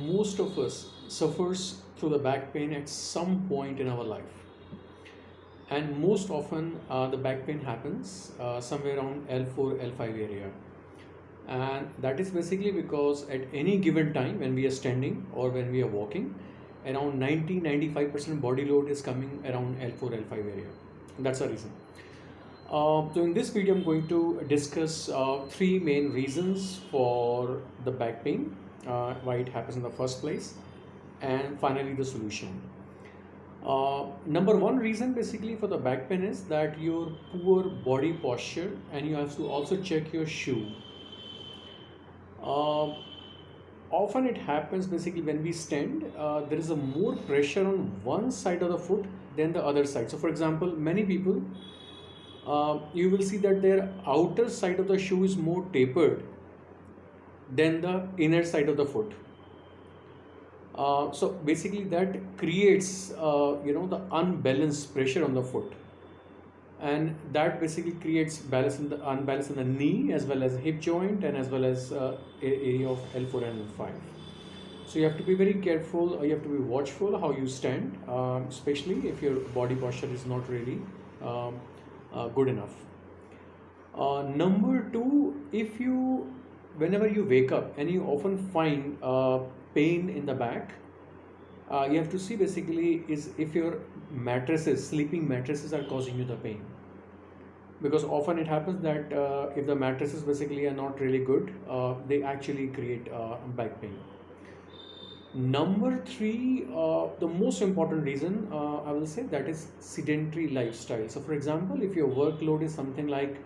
most of us suffers through the back pain at some point in our life. And most often uh, the back pain happens uh, somewhere around L4 L5 area. And that is basically because at any given time when we are standing or when we are walking around 90 95% body load is coming around L4 L5 area. That's the reason. Uh, so in this video I'm going to discuss uh, three main reasons for the back pain uh, why it happens in the first place and finally the solution. Uh, number one reason basically for the back pain is that your poor body posture and you have to also check your shoe. Uh, often it happens basically when we stand uh, there is a more pressure on one side of the foot than the other side. So for example many people uh, you will see that their outer side of the shoe is more tapered than the inner side of the foot. Uh, so basically that creates uh, you know the unbalanced pressure on the foot. And that basically creates balance in the unbalance in the knee as well as hip joint and as well as uh, area of L4 and L5 so you have to be very careful you have to be watchful how you stand um, especially if your body posture is not really um, uh, good enough. Uh, number two if you whenever you wake up and you often find pain in the back uh, you have to see basically is if your mattresses sleeping mattresses are causing you the pain. Because often it happens that uh, if the mattresses basically are not really good uh, they actually create uh, back pain. Number three uh, the most important reason i will say that is sedentary lifestyle. So for example if your workload is something like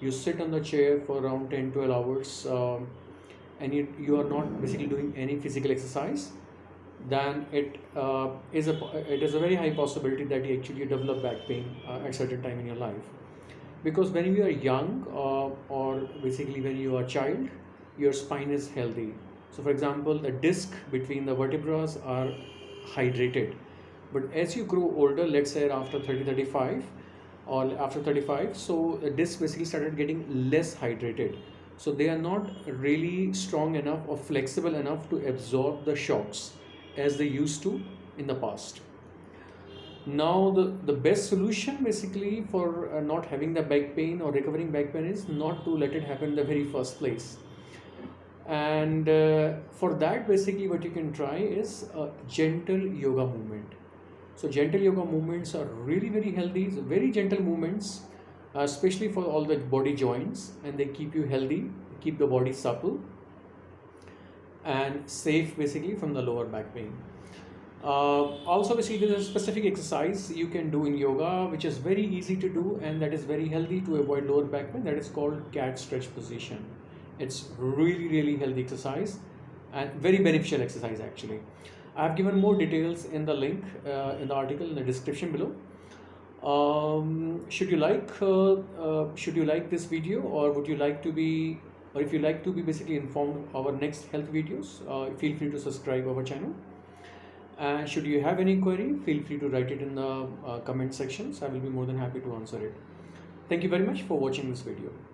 you sit on the chair for around 10 12 hours um, and you, you are not basically doing any physical exercise then it uh, is a it is a very high possibility that you actually develop back pain uh, at certain time in your life. Because when you are young uh, or basically when you are a child your spine is healthy. So for example the disc between the vertebrae are hydrated. But as you grow older let's say after 30 35 or after 35 so the disc basically started getting less hydrated. So they are not really strong enough or flexible enough to absorb the shocks as they used to in the past. Now the the best solution basically for uh, not having the back pain or recovering back pain is not to let it happen in the very first place. And uh, for that basically what you can try is a gentle yoga movement so gentle yoga movements are really very healthy, so very gentle movements, uh, especially for all the body joints and they keep you healthy, keep the body supple and safe basically from the lower back pain. Uh, also basically there's a specific exercise you can do in yoga which is very easy to do and that is very healthy to avoid lower back pain that is called cat stretch position. It's really really healthy exercise and very beneficial exercise actually. I have given more details in the link uh, in the article in the description below. Um, should you like uh, uh, should you like this video or would you like to be or if you like to be basically informed our next health videos uh, feel free to subscribe our channel and should you have any query feel free to write it in the comment sections I will be more than happy to answer it. Thank you very much for watching this video.